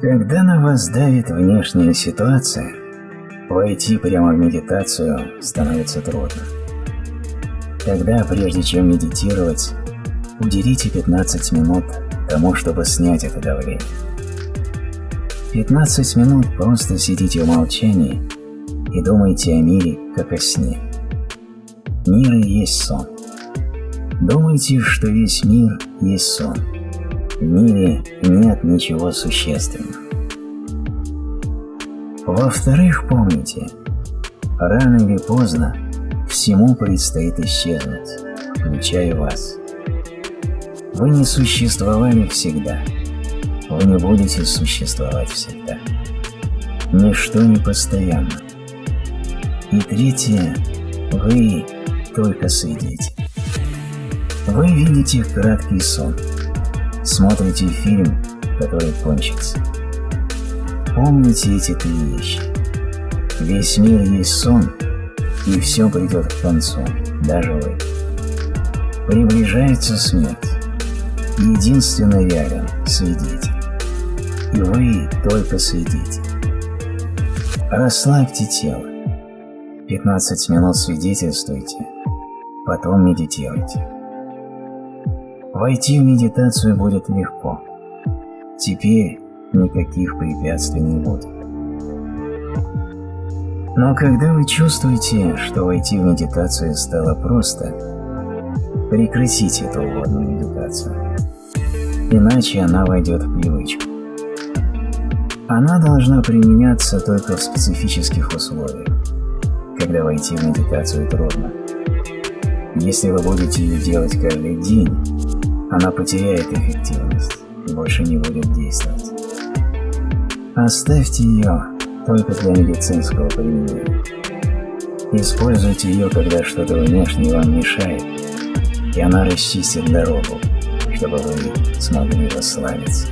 Когда на вас давит внешняя ситуация, войти прямо в медитацию становится трудно. Тогда, прежде чем медитировать, уделите 15 минут тому, чтобы снять это давление. 15 минут просто сидите в молчании и думайте о мире, как о сне. Мир и есть сон. Думайте, что весь мир есть сон. В мире нет ничего существенного. Во-вторых, помните, рано или поздно всему предстоит исчезнуть, включая вас. Вы не существовали всегда. Вы не будете существовать всегда. Ничто не постоянно. И третье, вы только свидетель. Вы видите краткий сон, смотрите фильм, который кончится. Помните эти три вещи. Весь мир есть сон, и все придет к концу, даже вы. Приближается смерть. Единственно реален свидетель. И вы только свидетель. Расслабьте тело. 15 минут свидетельствуйте, потом медитируйте. Войти в медитацию будет легко. Теперь никаких препятствий не будет. Но когда вы чувствуете, что войти в медитацию стало просто, прекратите эту вводную медитацию, иначе она войдет в привычку. Она должна применяться только в специфических условиях, когда войти в медитацию трудно. Если вы будете ее делать каждый день, она потеряет эффективность и больше не будет действовать. Оставьте ее только для медицинского применения. Используйте ее, когда что-то внешне вам мешает, и она расчистит дорогу, чтобы вы смогли расслабиться.